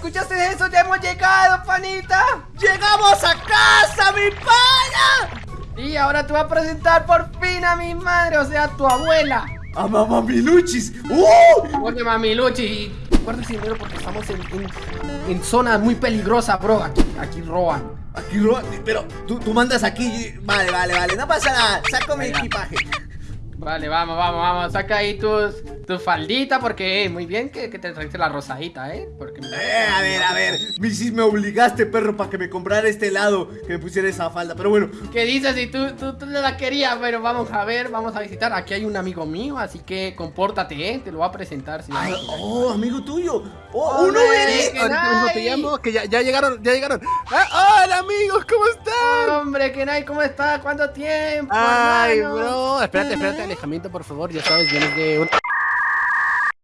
¿escuchaste eso? ¡Ya hemos llegado, panita! ¡Llegamos a casa, mi pana! Y ahora te voy a presentar por fin a mi madre, o sea, a tu abuela. ¡A mamá Miluchis! ¡Uh! Oye, mamiluchi, guarda ese dinero porque estamos en, en, en zona muy peligrosa, bro. Aquí, aquí roban. Aquí roban, pero tú, tú mandas aquí. Vale, vale, vale, no pasa nada. Saco mi equipaje. Vale, vamos, vamos, vamos. Saca ahí tus, tu faldita porque eh, muy bien que, que te trajiste la rosadita, ¿eh? Porque Eh, a ver, a ver. Sí me obligaste, perro, para que me comprara este helado, que me pusiera esa falda. Pero bueno, ¿Qué dices? Si tú, tú, tú no la querías, pero vamos a ver, vamos a visitar. Aquí hay un amigo mío, así que compórtate, ¿eh? Te lo voy a presentar. Si no- Ay, oh, amigo tuyo. Oh, Hombre, uno eres. llamo, que ya, ya llegaron, ya llegaron. Ah, hola amigos, ¿cómo están? Hombre, Kenai, ¿cómo estás? ¿Cuánto tiempo? Ay, hermano? bro, espérate, espérate, alejamiento, por favor, ya sabes, vienes de un...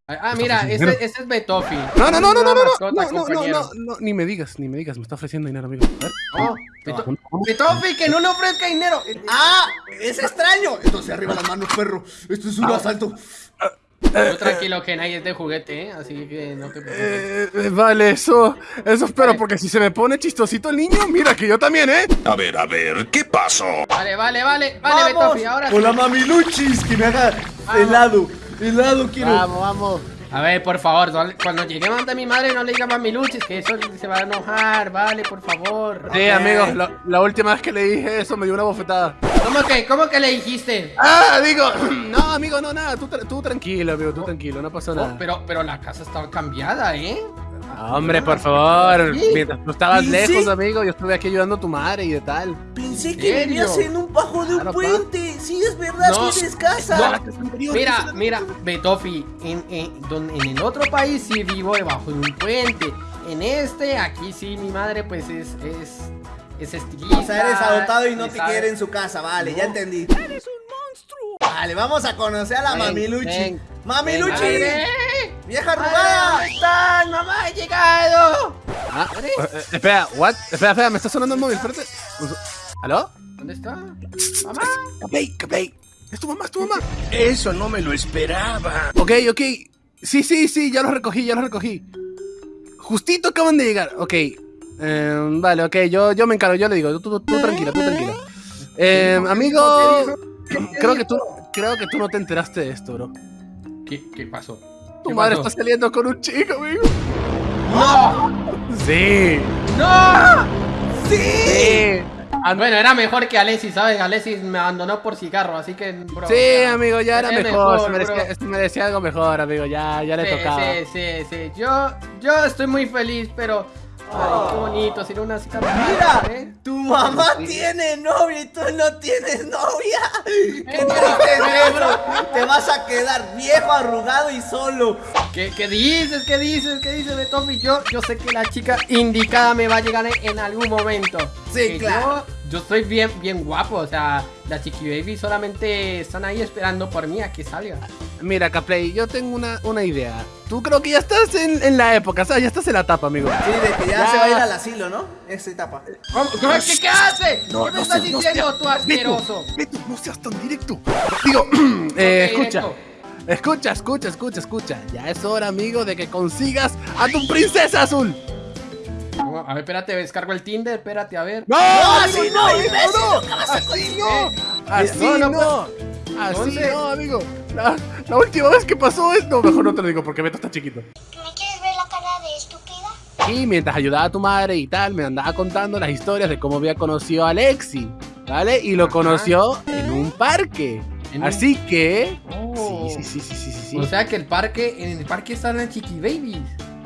Ah, mira, ese, ese es Betofi. No, no, no, no, no, no, no, Mascota, no, no, no, no, no, ni me digas, ni me digas, me está ofreciendo dinero, amigo. A ver. Oh, Beto- Betofi, que no le ofrezca dinero. ¡Ah! ¡Es extraño! Entonces arriba las manos, perro. Esto es un asalto. Tú tranquilo, Kenai es de juguete, ¿eh? Así que no te preocupes. Eh, eh, vale, eso, eso espero, Vale. porque si se me pone chistosito el niño, mira que yo también, ¿eh? A ver, a ver, ¿qué pasó? Vale, vale, vale, vale, ¡Vamos! Betofi, ahora Con la sí. mamiluchis, que me haga Vamos. helado. Helado quiero. Vamos, vamos. A ver, por favor, no- cuando lleguemos ante mi madre no le digas mamiluchis, que eso se va a enojar, vale, por favor. Sí, amigos, la, la última vez que le dije eso me dio una bofetada. ¿Cómo que, cómo que le dijiste? Ah, digo, no, amigo, no, nada, tú, tú tranquilo, amigo, tú tranquilo, no pasó Oh, nada. pero, pero la casa estaba cambiada, ¿eh? Ah, Hombre, por favor, Sí. mientras tú estabas ¿Y lejos, amigo, yo estuve aquí ayudando a tu madre y de tal. Pensé que vivías en un bajo de un Claro, puente. Sí, es verdad, No. tienes casa. No. Mira, mira, Betofi, en, en, don- en el otro país sí vivo debajo de un puente. En este, aquí sí, mi madre pues es, es, es estilista. O sea, eres adoptado y no te quiere en su casa, vale, ya entendí. ¡Eres un monstruo! Vale, vamos a conocer a la Ven, mamiluchi. ven. ¡Mamiluchi! ¡Vieja ¡Madre, arrugada! ¿Dónde estás? ¡Mamá, he llegado! Ah, eh, eh, espera, what? Espera, espera, me está sonando el móvil, espérate. ¿Aló? ¿Dónde está? ¡Mamá! Caplay, Caplay. Es tu mamá, es tu mamá. Eso no me lo esperaba. Ok, ok. Sí, sí, sí, ya lo recogí, ya lo recogí. Justito acaban de llegar. Ok. eh, vale, ok, yo, yo me encargo, yo le digo, tú, tú, tú tranquila, tú tranquila. Eh, amigo, creo que tú, creo que tú no te enteraste de esto, bro. ¿Qué, qué pasó? Tu ¿Qué madre pasó? está saliendo con un chico, amigo. ¡No! Sí. ¡No! Sí. Ah, bueno, era mejor que Alexis, ¿sabes? Alexis me abandonó por cigarro, así que, bro. Sí, ya. amigo, ya era mejor. se, mejor, merecía, merecía algo mejor, amigo. Ya, ya le Sí, tocaba. sí, sí, sí. Yo, yo estoy muy feliz, pero. Ay, qué bonito, sería una cita Mira, ¿eh? tu mamá tiene novia y tú no tienes novia. ¡Qué triste, bro! Te vas a quedar viejo, arrugado y solo. ¿Qué, ¿Qué dices? ¿Qué dices? ¿Qué dices, Betofi? Yo, yo sé que la chica indicada me va a llegar en, en algún momento. Sí, Que claro. Yo, yo estoy bien, bien guapo, o sea, la chiqui baby solamente están ahí esperando por mí a que salga. Mira, Caplay, yo tengo una, una idea. Tú creo que ya estás en, en la época, ¿sabes? Ya estás en la etapa, amigo. Sí, de que ya, Ya. se va a ir al asilo, ¿no? Esa etapa. ¿Cómo- cómo- ¿Qué, qué haces? No, ¿Qué me no estás seas- no diciendo seas- tú, asqueroso? Beto, Beto, no seas tan directo. Digo, eh, escucha. Escucha, escucha, escucha, escucha. Ya es hora, amigo, de que consigas a tu princesa azul. A ver, espérate, descargo el Tinder, espérate, a ver. ¡No! así no, no, nunca vas a ¡Así no! ¡Así no, no, no! ¡Así Entonces- no, amigo! La, la última vez que pasó es... No, mejor no te lo digo porque Beto está chiquito. ¿Me quieres ver la cara de estúpida? Y mientras ayudaba a tu madre y tal, me andaba contando las historias de cómo había conocido a Alexi, ¿vale? Y lo Ajá. conoció en un parque. En un- Así que... Oh. Sí, sí, sí, sí, sí, sí, sí. O sea que el parque, en el parque están las chiqui babies.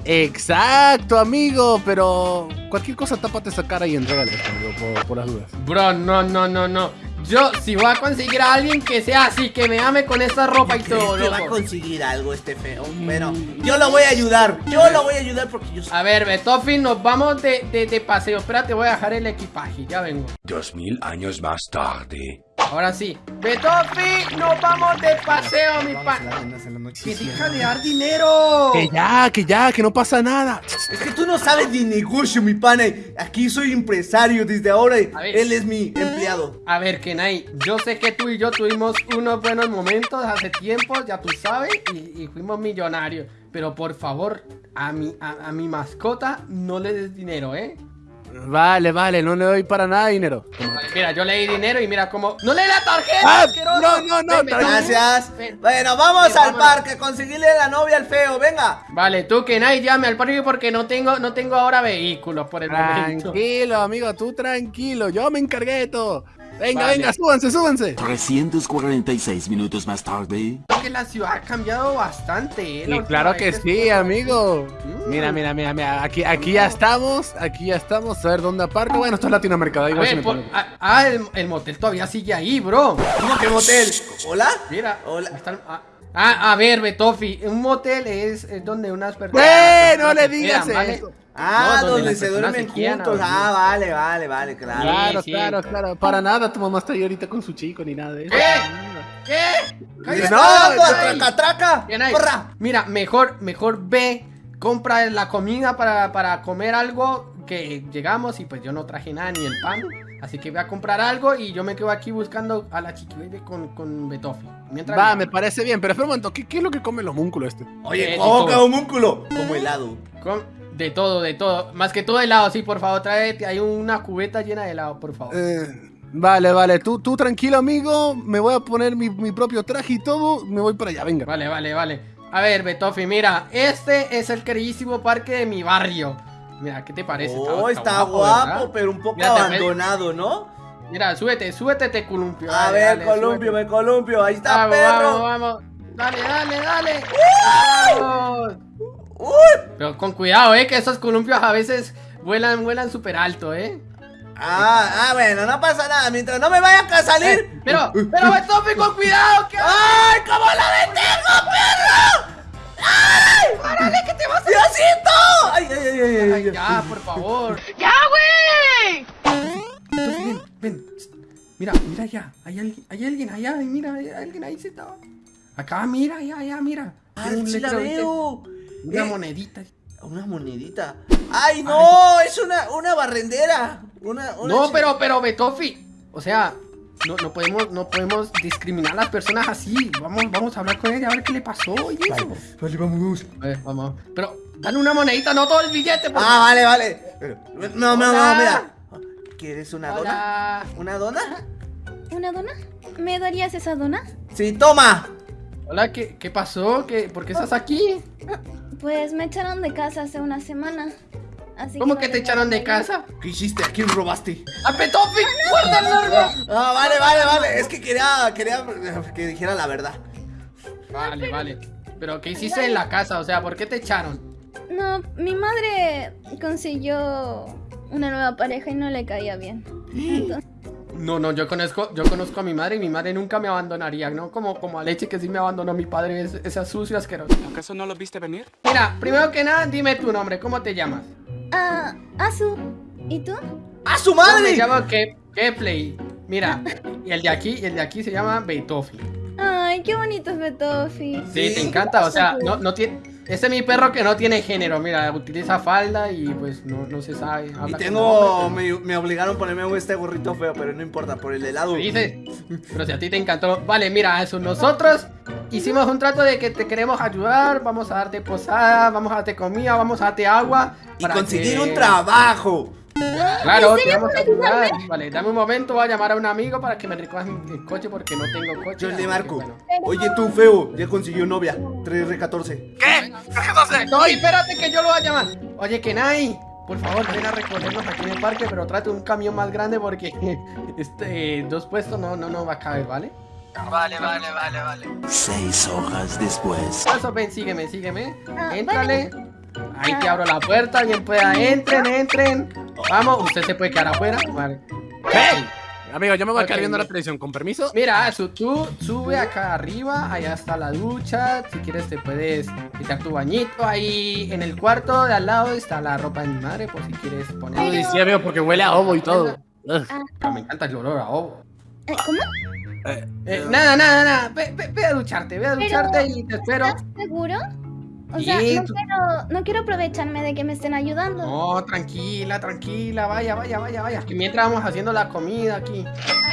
Exacto, amigo, pero cualquier cosa tápate esa cara y entrégale esto, amigo, por, por las dudas. Bro, no, no, no, no. Yo, si voy a conseguir a alguien que sea así, que me ame con esta ropa y ¿Crees todo, que va a loco. conseguir algo este feo? Bueno, yo lo voy a ayudar. Yo lo voy a ayudar porque yo soy... A ver, Betofi, nos vamos de, de, de paseo. Espérate, voy a dejar el equipaje, ya vengo. Dos mil años más tarde. Ahora sí. Betofi, nos vamos de paseo, mi Vamos a pan. las reinas en la noche. Que deja de dar dinero. Que ya, que ya, que no pasa nada. Es que tú no sabes de negocio, mi pana. Aquí soy empresario desde ahora. Él es mi empleado. A ver, Kenai, yo sé que tú y yo tuvimos unos buenos momentos hace tiempo, ya tú sabes, y, y fuimos millonarios. Pero por favor, a mi, a, a mi mascota no le des dinero, ¿eh? Vale, vale, no le doy para nada dinero. Vale, mira, yo le di dinero y mira cómo... ¡No le di la tarjeta! Ah, no, no, no, Ven, ven, Gracias. ven. Bueno, vamos Ven, al vámonos. parque, conseguirle la novia al feo, venga. Vale, tú que nadie llame al parque porque no tengo, no tengo ahora vehículos por el momento. Tranquilo, amigo, tú tranquilo. Yo me encargué de todo. Venga, Vale. venga, súbanse, súbanse. 346 minutos más tarde. Creo que la ciudad ha cambiado bastante, ¿eh? Y claro que sí, amigo. Mm. Mira, mira, mira, mira. Aquí, aquí ya estamos. Aquí ya estamos. A ver dónde aparco. Bueno, esto es Latinoamérica. da A igual si ver, por- pongo. ah, ah, el, el motel todavía sigue ahí, bro. ¿Cómo que motel? ¿Hola? Mira, Hola. están- ah, ah, a ver, Betofi, un motel es, es donde unas personas. ¡Eh! No le digas eso. Ah, No, donde se duermen se quieran, juntos. Ah, vale, vale, vale, claro. Claro, sí. claro, claro. Para nada, tu mamá está ahí ahorita con su chico ni nada de eso. ¿Qué? ¿Qué? ¿Qué Cállate. está No, traca, traca? ¡Corra! Mira, mejor, mejor ve, compra la comida para, para comer algo que llegamos y pues yo no traje nada ni el pan. Así que voy a comprar algo y yo me quedo aquí buscando a la chiqui baby con, con Betofi. Mientras Va, me parece bien, pero espera un momento, ¿qué, qué es lo que come el homúnculo este? Oye, Eh, ¿cómo que homúnculo? Como helado. con- de todo, de todo. Más que todo helado, sí, por favor, tráete. Hay una cubeta llena de helado, por favor. Eh, vale, vale, tú, tú tranquilo, amigo. Me voy a poner mi, mi propio traje y todo. Me voy para allá, venga. Vale, vale, vale. A ver, Betofi, mira, este es el queridísimo parque de mi barrio. Mira, ¿qué te parece? Oh, está guapo, pero un poco Mira, abandonado, ¿no? Mira, súbete, súbete, te columpio. A dale, ver, dale, columpio, súbete. me columpio. Ahí está, Vamos, perro. vamos, vamos. Dale, dale, dale. Vamos. Uy. Pero con cuidado, eh, que esos columpios a veces vuelan, vuelan súper alto, eh. Ah, ah, bueno, no pasa nada. Mientras no me vaya a salir. Eh, pero, pero Betofi, con cuidado, que. ¡Ay, cómo la detengo, perro! ¡Ay! ¡Párale, que te vas a ¡Diosito! ¡Ay, ay, ay, ay! ay, Ay, ay. ya, por favor. ¡Ya, güey! Ven, ven. Mira, mira ya. Hay alguien, hay alguien allá, ay, mira, hay alguien ahí sentado. Acá, mira, allá, allá, mira. Ah, Tiene un sí la veo. Una Eh, monedita. Una monedita. ¡Ay, no! Es una, una barrendera. Una, una No, chi- pero, pero, Betofi. O sea, no, no podemos, no podemos discriminar a las personas así. Vamos, vamos a hablar con ella a ver qué le pasó y eso. Vale, vamos. A ver, vamos. Pero, dale una monedita, no todo el billete, por Ah, vale, vale. Pero- No, no, no, mira. ¿Quieres una dona? Hola. ¿Una dona? ¿Una dona? ¿Me darías esa dona? Sí, toma. Hola, ¿qué, qué pasó? ¿Qué, ¿Por qué estás aquí? Pues me echaron de casa hace una semana. Así ¿Cómo no que te echaron de casa? ¿Qué hiciste? ¿A quién robaste? ¡A Betofi! ¡Guarda el largo! Ah, vale, vale, vale. Es que quería, quería que dijera la verdad. Vale, vale. Pero, ¿qué hiciste en la casa? O sea, ¿por qué te echaron? No, mi madre consiguió una nueva pareja y no le caía bien. Entonces, No, no, yo conozco, yo conozco a mi madre y mi madre nunca me abandonaría, ¿no? Como, como a Leche que sí me abandonó mi padre, es, esa sucia asquerosa. ¿Acaso no lo viste venir? Mira, primero que nada, dime tu nombre, ¿cómo te llamas? Ah, Azu, ¿y tú? ¡A su Yo me madre! llamo Ke- Kepley. Mira, y el de aquí, y el de aquí se llama Beitofi. Ay, qué bonito es Betofi. Sí, Sí. te encanta, o sea, no, no tiene... Ese es mi perro que no tiene género, mira, utiliza falda y pues no, no se sabe. Y tengo. Me, me obligaron a ponerme este gorrito feo, pero no importa, por el helado. pero- Dices, pero si a ti te encantó. Vale, mira, eso, nosotros hicimos un trato de que te queremos ayudar, vamos a darte posada, vamos a darte comida, vamos a darte agua. Y para conseguir que- un trabajo. Claro, te vamos a ayudar. Vale, dame un momento, voy a llamar a un amigo para que me recoja el coche porque no tengo coche. Yo le que, marco. bueno. Oye, tú, feo, ya consiguió novia. 3R14. No, espérate que yo lo voy a llamar. Oye, Kenai, por favor, ven a recogernos aquí en el parque, pero trate un camión más grande porque este dos puestos no, no, no va a caber, ¿vale? Vale, vale, vale, vale. Seis hojas después. Eso, ven, sígueme, sígueme. Ah, Éntrale. Ahí te abro la puerta, bien pueda. Entren, entren. Vamos, usted se puede quedar afuera. Vale. ¡Hey! Amigo, yo me voy a quedar viendo la televisión, con permiso. Mira, tú sube acá arriba, allá está la ducha, si quieres te puedes quitar tu bañito, ahí en el cuarto de al lado está la ropa de mi madre, por si quieres poner... Uy, sí, amigo, porque huele a ovo y todo. Ugh. Ah, me encanta el olor a ovo. Eh, ¿Cómo? Eh, nada, nada, nada, ve, ve- ve a ducharte, ve a Pero- ducharte y te espero. ¿Estás seguro? O sea, no tú- quiero, no quiero aprovecharme de que me estén ayudando. No, tranquila, tranquila, vaya, vaya, vaya, vaya. Que mientras vamos haciendo la comida aquí.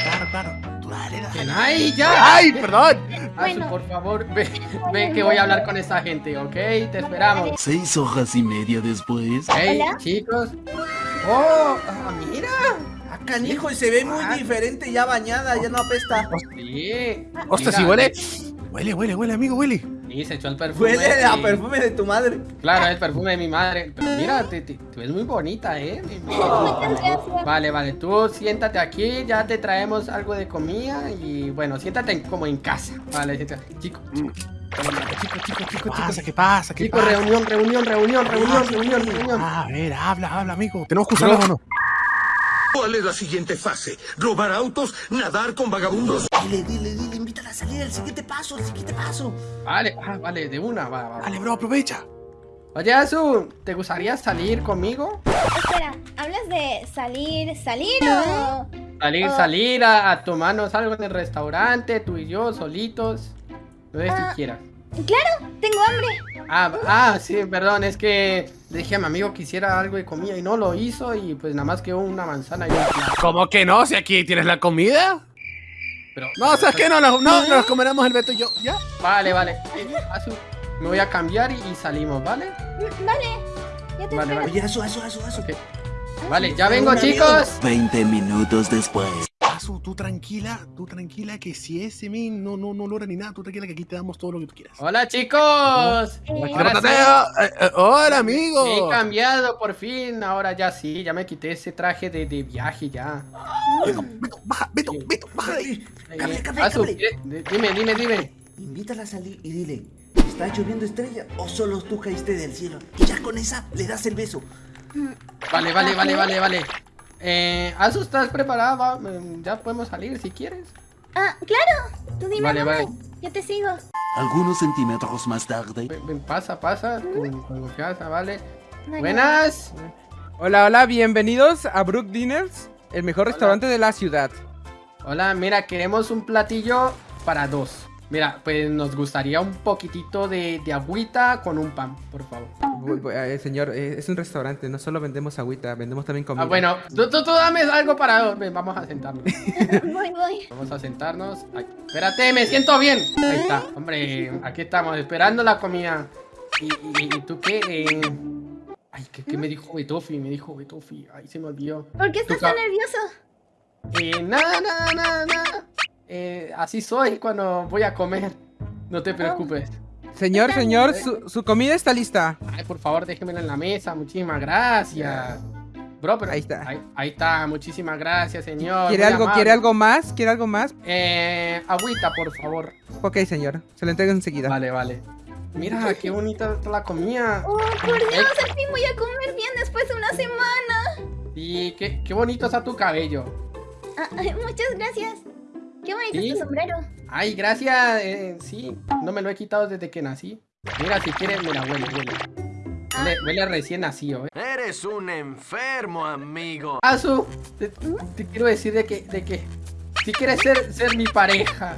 Claro, claro. Tú Dale, dale. Bien, ¡Ay, ya! ¡Ay, perdón! Asu, por favor, ve, ve que voy a hablar con esta gente, ¿ok? Te esperamos. Seis horas y media después. Hey, Hola. chicos. ¡Oh! ah, ¡Mira! Canijo, y se ve muy diferente ya bañada, ya no apesta. Sí. Mira, si huele. Huele, huele, huele, amigo, huele. Sí, se echó el perfume. Huele a perfume de tu madre. Claro, el perfume de mi madre. Pero mira, te, te- te ves muy bonita, ¿eh? Vale, vale, tú siéntate aquí, ya te traemos algo de comida y bueno, siéntate en- como en casa. Vale, siéntate. Chico, chico, chico, chico, chico, ¿Qué pasa? chico. ¿Qué pasa? ¿Qué Chicos, pasa? reunión, reunión, reunión, reunión, reunión, reunión. A ver, habla, habla, amigo. ¿Tenemos que usarlo o no? ¿Cuál es la siguiente fase? ¿Robar autos? ¿Nadar con vagabundos? Dile, dile, dile, invítala a salir al siguiente paso, al siguiente paso. Vale, ah, vale, de una, va, va. Dale, bro, aprovecha. Oye, Azu, ¿te gustaría salir conmigo? Espera, ¿hablas de salir, salir o...? Salir, salir a, a tomarnos algo en el restaurante, tú y yo, solitos. Lo que Ah. quieras. Claro, tengo hambre. Ah, ah, sí, perdón, es que dije a mi amigo que hiciera algo de comida y no lo hizo y pues nada más quedó una manzana y un. ¿Cómo que no? Si aquí tienes la comida. Pero, No, ¿sabes qué? No, no, no, nos comeremos el Beto y yo. ¿Ya? Vale, vale. Me voy a cambiar y, y salimos, ¿vale? Vale, ya te Vale, espero. vale. Oye, asu, asu, asu, asu. Ok. Vale, ya vengo, chicos. 20 minutos después. Azu, tú tranquila, tú tranquila, que si ese min no, no, no logra ni nada, tú tranquila que aquí te damos todo lo que tú quieras. Hola, chicos. Eh, Ahora sí, Mateo, eh, eh, hola, me he amigo. cambiado por fin. Ahora ya sí, ya me quité ese traje de, de viaje ya. Beto, Beto, baja, Beto, Beto, baja de ahí. Eh, cable, Azu, cable. ¿quieres- di- dime, dime, dime. Invítala a salir y dile, ¿está lloviendo estrella o solo tú caíste del cielo? Y ya con esa le das el beso. Vale, vale, vale, vale, vale. Eh, Azu, ¿estás preparada? Va, mm, Ya podemos salir si quieres. Ah, claro. Tú dime Vale, dónde. vale. Yo te sigo. Algunos centímetros más tarde. Ven, ven, pasa, pasa, con, con confianza, ¿vale? Vale. Buenas. Hola, hola, bienvenidos a Brook Dinners, el mejor restaurante de la ciudad. Hola, mira, queremos un platillo para dos. Mira, pues nos gustaría un poquitito de, de agüita con un pan, por favor. Eh, señor, eh, es un restaurante, no solo vendemos agüita, vendemos también comida. Ah, bueno, tú, tú, tú dame algo para. Ven, vamos a sentarnos. Voy, voy. Vamos a sentarnos. Ay, espérate, me siento bien. Ahí está. Hombre, aquí estamos, esperando la comida. ¿Y, y, y tú qué? Eh, Ay, ¿qué, qué me dijo Betofi? Me dijo Betofi. Ay, se me olvidó. ¿Por qué estás tan nervioso? Eh, nada, nada, nada, nada. Eh, así soy cuando voy a comer. No te preocupes. Señor, señor, su, su comida está lista. Ay, por favor, déjemela en la mesa. Muchísimas gracias. Bro, pero Ahí está. Ahí, ahí está, muchísimas gracias, señor. ¿Quiere muy algo, amable. quiere algo más? ¿Quiere algo más? Eh, agüita, por favor. Ok, señor, se lo entrego enseguida. Vale, vale. Mira, qué bonita está la comida. Oh, por Dios, al fin voy a comer bien después de una semana. Y qué, qué bonito está tu cabello. Ah, muchas gracias. Qué bonito ¿Sí? es tu sombrero. Ay, gracias. eh, sí, no me lo he quitado desde que nací. Mira, si quieres, mira, huele, huele. Huele, huele recién nacido, eh. Eres un enfermo, amigo. Azu, te, te quiero decir de que, de que si quieres ser, ser mi pareja.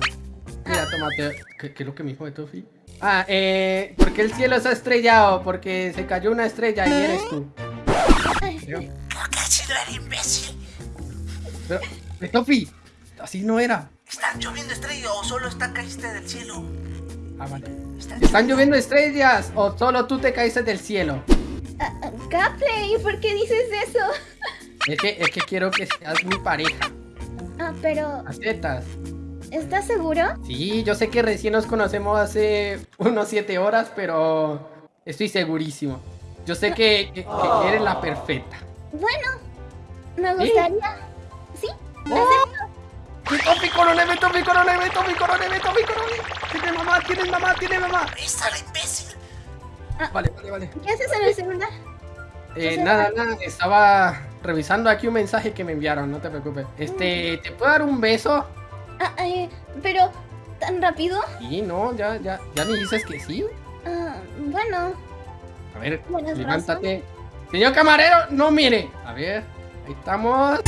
Mira, tómate. ¿Qué, qué es lo que me dijo de Tofi? Ah, eh, porque el cielo está estrellado, porque se cayó una estrella y eres tú. ¿Por qué sido el imbécil? pero, Tofi, así no era. ¿Está lloviendo estrella o solo está caíste del cielo? Ah, vale. Está ¿Están lloviendo estrellas o solo tú te caíste del cielo? ¿y por qué dices eso? Es que, es que quiero que seas mi pareja. Ah, pero, ¿Aceptas? ¿estás seguro? Sí, yo sé que recién nos conocemos hace unos siete horas, pero estoy segurísimo. Yo sé que, que- que eres la perfecta. Bueno, me ¿Sí? gustaría. ¿Sí? ¡Mi topi coronel, mi topi coronel, mi topi coronel, mi topi coronel! ¡Tiene mamá, tiene mamá, tiene mamá! ¡Esa la imbécil! Vale, vale, vale. ¿Qué haces en el celular? Eh, nada, nada, estaba revisando aquí un mensaje que me enviaron, no te preocupes. Este, ¿te puedo dar un beso? Ah, eh, pero, ¿tan rápido? Sí, no, ya, ya, ya me dices que sí. Ah, bueno, A ver, levántate. Señor camarero, no mire. A ver, ahí estamos.